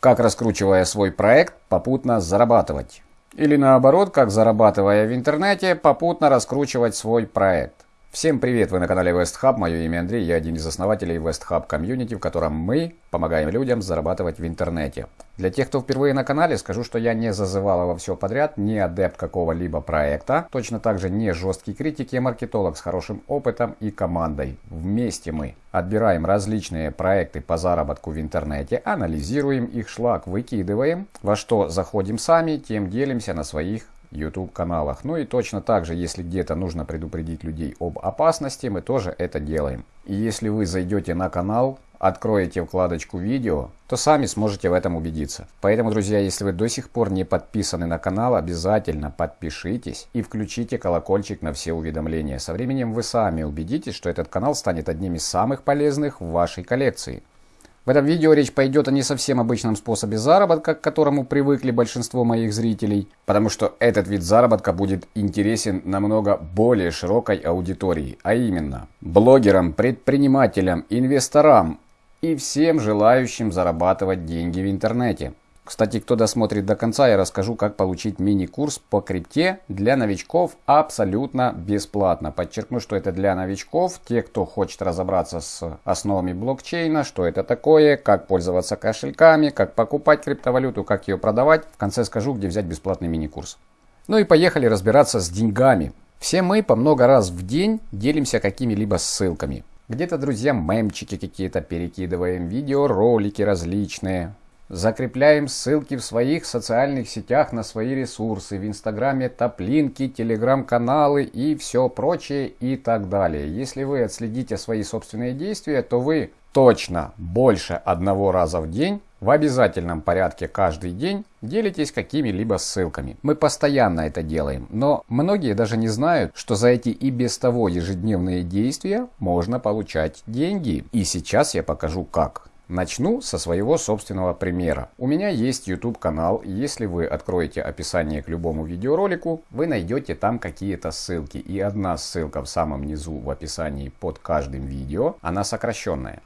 как раскручивая свой проект, попутно зарабатывать. Или наоборот, как зарабатывая в интернете, попутно раскручивать свой проект. Всем привет, вы на канале WestHub, мое имя Андрей, я один из основателей WestHub комьюнити, в котором мы помогаем людям зарабатывать в интернете. Для тех, кто впервые на канале, скажу, что я не зазывала во все подряд, не адепт какого-либо проекта, точно так же не жесткий критик, я маркетолог с хорошим опытом и командой. Вместе мы отбираем различные проекты по заработку в интернете, анализируем их шлак, выкидываем, во что заходим сами, тем делимся на своих YouTube каналах. Ну и точно так же, если где-то нужно предупредить людей об опасности, мы тоже это делаем. И если вы зайдете на канал, откроете вкладочку видео, то сами сможете в этом убедиться. Поэтому, друзья, если вы до сих пор не подписаны на канал, обязательно подпишитесь и включите колокольчик на все уведомления. Со временем вы сами убедитесь, что этот канал станет одним из самых полезных в вашей коллекции. В этом видео речь пойдет о не совсем обычном способе заработка, к которому привыкли большинство моих зрителей, потому что этот вид заработка будет интересен намного более широкой аудитории, а именно блогерам, предпринимателям, инвесторам и всем желающим зарабатывать деньги в интернете. Кстати, кто досмотрит до конца, я расскажу, как получить мини-курс по крипте для новичков абсолютно бесплатно. Подчеркну, что это для новичков, те, кто хочет разобраться с основами блокчейна, что это такое, как пользоваться кошельками, как покупать криптовалюту, как ее продавать. В конце скажу, где взять бесплатный мини-курс. Ну и поехали разбираться с деньгами. Все мы по много раз в день делимся какими-либо ссылками. Где-то друзьям мемчики какие-то перекидываем, видео, ролики различные. Закрепляем ссылки в своих социальных сетях на свои ресурсы, в инстаграме топлинки, телеграм-каналы и все прочее и так далее. Если вы отследите свои собственные действия, то вы точно больше одного раза в день в обязательном порядке каждый день делитесь какими-либо ссылками. Мы постоянно это делаем, но многие даже не знают, что за эти и без того ежедневные действия можно получать деньги. И сейчас я покажу как. Начну со своего собственного примера. У меня есть YouTube канал, если вы откроете описание к любому видеоролику, вы найдете там какие-то ссылки. И одна ссылка в самом низу в описании под каждым видео, она сокращенная.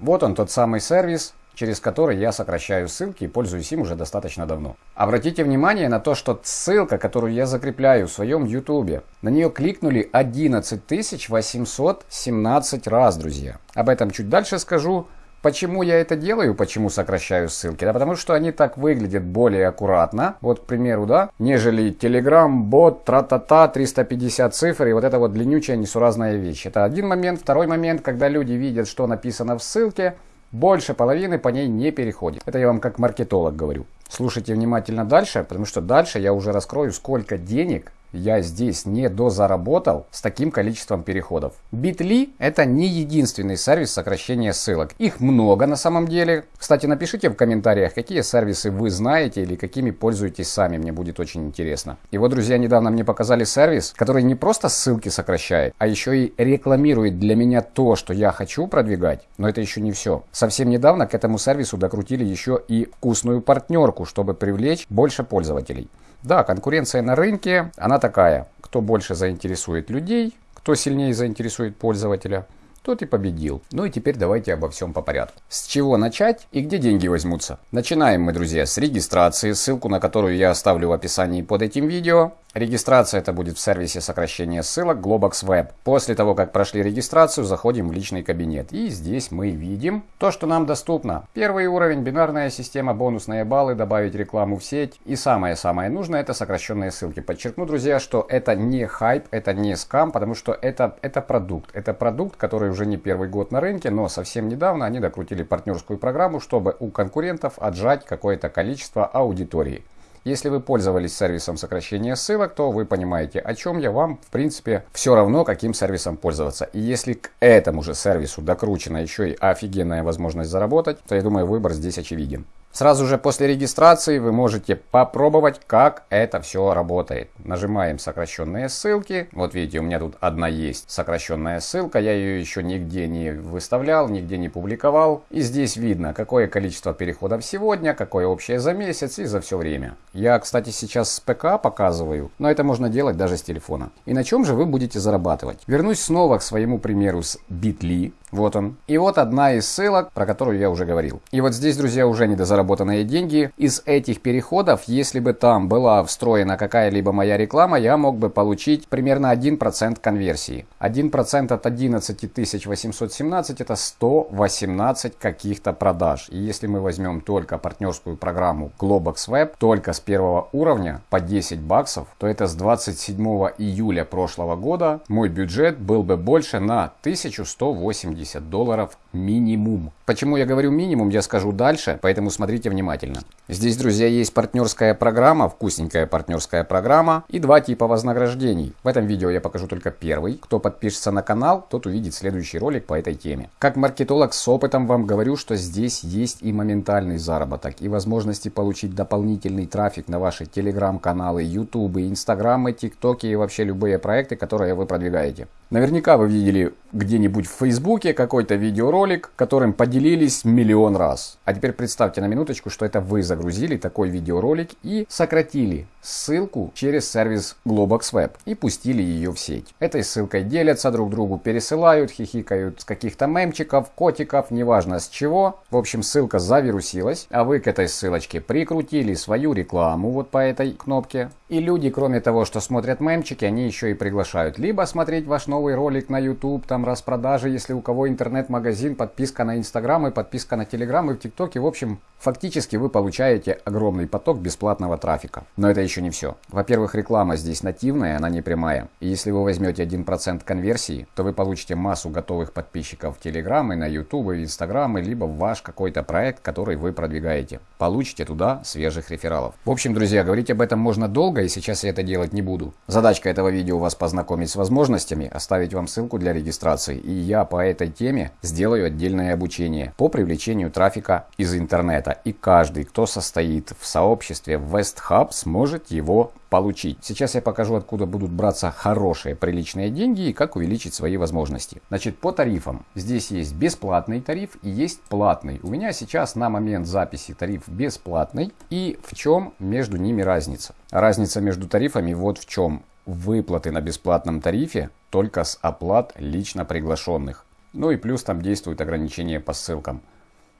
Вот он тот самый сервис, через который я сокращаю ссылки и пользуюсь им уже достаточно давно. Обратите внимание на то, что ссылка, которую я закрепляю в своем YouTube, на нее кликнули 11 817 раз, друзья. Об этом чуть дальше скажу. Почему я это делаю, почему сокращаю ссылки? Да потому что они так выглядят более аккуратно, вот, к примеру, да, нежели Telegram, бот, тра-та-та, 350 цифр и вот это вот длиннючая несуразная вещь. Это один момент. Второй момент, когда люди видят, что написано в ссылке, больше половины по ней не переходит. Это я вам как маркетолог говорю. Слушайте внимательно дальше, потому что дальше я уже раскрою, сколько денег я здесь не дозаработал с таким количеством переходов. Bitly это не единственный сервис сокращения ссылок. Их много на самом деле. Кстати, напишите в комментариях, какие сервисы вы знаете или какими пользуетесь сами. Мне будет очень интересно. И вот, друзья, недавно мне показали сервис, который не просто ссылки сокращает, а еще и рекламирует для меня то, что я хочу продвигать. Но это еще не все. Совсем недавно к этому сервису докрутили еще и вкусную партнерку, чтобы привлечь больше пользователей. Да, конкуренция на рынке, она такая. Кто больше заинтересует людей, кто сильнее заинтересует пользователя, тот и победил. Ну и теперь давайте обо всем по порядку. С чего начать и где деньги возьмутся? Начинаем мы, друзья, с регистрации, ссылку на которую я оставлю в описании под этим видео. Регистрация это будет в сервисе сокращения ссылок Globox Web. После того, как прошли регистрацию, заходим в личный кабинет. И здесь мы видим то, что нам доступно. Первый уровень, бинарная система, бонусные баллы, добавить рекламу в сеть. И самое-самое нужное, это сокращенные ссылки. Подчеркну, друзья, что это не хайп, это не скам, потому что это, это продукт. Это продукт, который уже не первый год на рынке, но совсем недавно они докрутили партнерскую программу, чтобы у конкурентов отжать какое-то количество аудитории. Если вы пользовались сервисом сокращения ссылок, то вы понимаете, о чем я вам, в принципе, все равно, каким сервисом пользоваться. И если к этому же сервису докручена еще и офигенная возможность заработать, то я думаю, выбор здесь очевиден. Сразу же после регистрации вы можете попробовать, как это все работает. Нажимаем сокращенные ссылки. Вот видите, у меня тут одна есть сокращенная ссылка. Я ее еще нигде не выставлял, нигде не публиковал. И здесь видно, какое количество переходов сегодня, какое общее за месяц и за все время. Я, кстати, сейчас с ПК показываю, но это можно делать даже с телефона. И на чем же вы будете зарабатывать? Вернусь снова к своему примеру с Bitly. Вот он. И вот одна из ссылок, про которую я уже говорил. И вот здесь, друзья, уже недозаработанные деньги. Из этих переходов, если бы там была встроена какая-либо моя реклама, я мог бы получить примерно 1% конверсии. 1% от 11 817 это 118 каких-то продаж. И если мы возьмем только партнерскую программу Globox Web, только с первого уровня по 10 баксов, то это с 27 июля прошлого года мой бюджет был бы больше на 1180 долларов минимум. Почему я говорю минимум, я скажу дальше, поэтому смотрите внимательно. Здесь, друзья, есть партнерская программа, вкусненькая партнерская программа и два типа вознаграждений. В этом видео я покажу только первый. Кто подпишется на канал, тот увидит следующий ролик по этой теме. Как маркетолог с опытом вам говорю, что здесь есть и моментальный заработок, и возможности получить дополнительный трафик на ваши телеграм-каналы, ютубы, инстаграмы, тиктоки и вообще любые проекты, которые вы продвигаете. Наверняка вы видели где-нибудь в Фейсбуке какой-то видеоролик, которым поделились миллион раз. А теперь представьте на минуточку, что это вы загрузили такой видеоролик и сократили ссылку через сервис Globox Web и пустили ее в сеть. Этой ссылкой делятся друг другу, пересылают, хихикают с каких-то мемчиков, котиков, неважно с чего. В общем, ссылка завирусилась, а вы к этой ссылочке прикрутили свою рекламу вот по этой кнопке. И люди, кроме того, что смотрят мемчики, они еще и приглашают либо смотреть ваш новый ролик на YouTube, там распродажи, если у кого интернет-магазин, подписка на Instagram и подписка на Telegram и в ТикТоке. В общем, фактически вы получаете огромный поток бесплатного трафика. Но это еще не все. Во-первых, реклама здесь нативная, она не прямая. И если вы возьмете 1% конверсии, то вы получите массу готовых подписчиков в Telegram и на YouTube, и в Instagram, либо в ваш какой-то проект, который вы продвигаете. Получите туда свежих рефералов. В общем, друзья, говорить об этом можно долго, и сейчас я это делать не буду. Задачка этого видео вас познакомить с возможностями, оставить вам ссылку для регистрации. И я по этой теме сделаю отдельное обучение по привлечению трафика из интернета. И каждый, кто состоит в сообществе West Hub, сможет его получить. Сейчас я покажу, откуда будут браться хорошие, приличные деньги и как увеличить свои возможности. Значит, по тарифам. Здесь есть бесплатный тариф и есть платный. У меня сейчас на момент записи тариф бесплатный. И в чем между ними разница? Разница между тарифами вот в чем. Выплаты на бесплатном тарифе только с оплат лично приглашенных. Ну и плюс там действуют ограничения по ссылкам.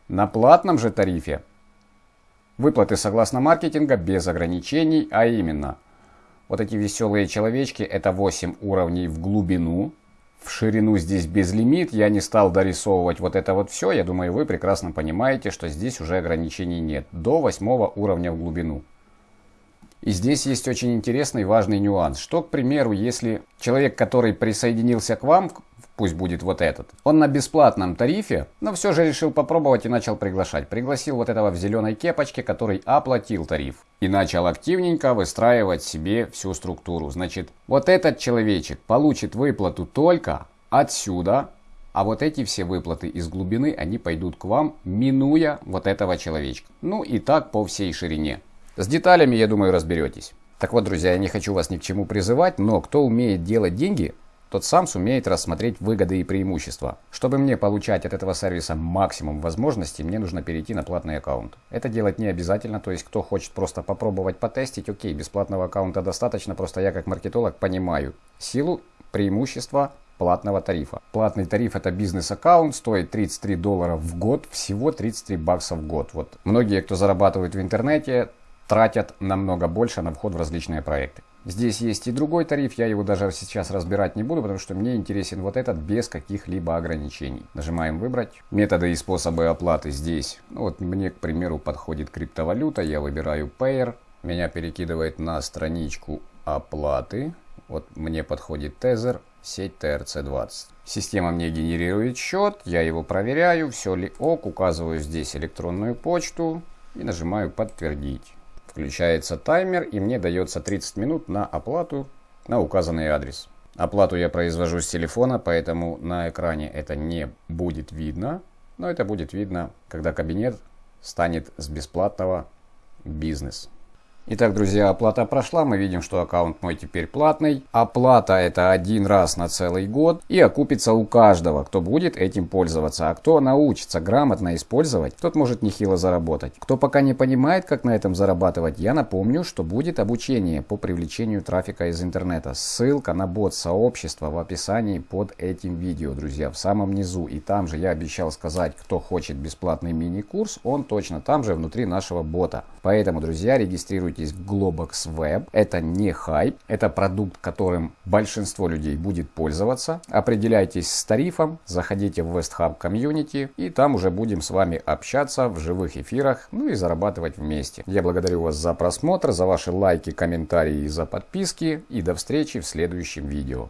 На платном же тарифе выплаты согласно маркетинга без ограничений, а именно вот эти веселые человечки, это 8 уровней в глубину. В ширину здесь безлимит. Я не стал дорисовывать вот это вот все. Я думаю, вы прекрасно понимаете, что здесь уже ограничений нет. До 8 уровня в глубину. И здесь есть очень интересный важный нюанс. Что, к примеру, если человек, который присоединился к вам пусть будет вот этот. Он на бесплатном тарифе, но все же решил попробовать и начал приглашать. Пригласил вот этого в зеленой кепочке, который оплатил тариф. И начал активненько выстраивать себе всю структуру. Значит, вот этот человечек получит выплату только отсюда, а вот эти все выплаты из глубины, они пойдут к вам, минуя вот этого человечка. Ну и так по всей ширине. С деталями, я думаю, разберетесь. Так вот, друзья, я не хочу вас ни к чему призывать, но кто умеет делать деньги, тот сам сумеет рассмотреть выгоды и преимущества. Чтобы мне получать от этого сервиса максимум возможностей, мне нужно перейти на платный аккаунт. Это делать не обязательно, то есть кто хочет просто попробовать потестить, окей, бесплатного аккаунта достаточно, просто я как маркетолог понимаю силу, преимущества платного тарифа. Платный тариф это бизнес-аккаунт, стоит 33 доллара в год, всего 33 бакса в год. Вот многие, кто зарабатывает в интернете, тратят намного больше на вход в различные проекты. Здесь есть и другой тариф, я его даже сейчас разбирать не буду, потому что мне интересен вот этот без каких-либо ограничений. Нажимаем «Выбрать». Методы и способы оплаты здесь. Ну, вот мне, к примеру, подходит криптовалюта, я выбираю Payer. Меня перекидывает на страничку оплаты. Вот мне подходит Tether, сеть TRC20. Система мне генерирует счет, я его проверяю, все ли ок, указываю здесь электронную почту и нажимаю «Подтвердить». Включается таймер и мне дается 30 минут на оплату на указанный адрес. Оплату я произвожу с телефона, поэтому на экране это не будет видно. Но это будет видно, когда кабинет станет с бесплатного бизнес. Итак, друзья, оплата прошла. Мы видим, что аккаунт мой теперь платный. Оплата это один раз на целый год и окупится у каждого, кто будет этим пользоваться. А кто научится грамотно использовать, тот может нехило заработать. Кто пока не понимает, как на этом зарабатывать, я напомню, что будет обучение по привлечению трафика из интернета. Ссылка на бот сообщества в описании под этим видео, друзья, в самом низу. И там же я обещал сказать, кто хочет бесплатный мини-курс, он точно там же внутри нашего бота. Поэтому, друзья, регистрируйтесь в Globox Web. Это не хайп, это продукт, которым большинство людей будет пользоваться. Определяйтесь с тарифом, заходите в WestHub Community и там уже будем с вами общаться в живых эфирах, ну и зарабатывать вместе. Я благодарю вас за просмотр, за ваши лайки, комментарии и за подписки и до встречи в следующем видео.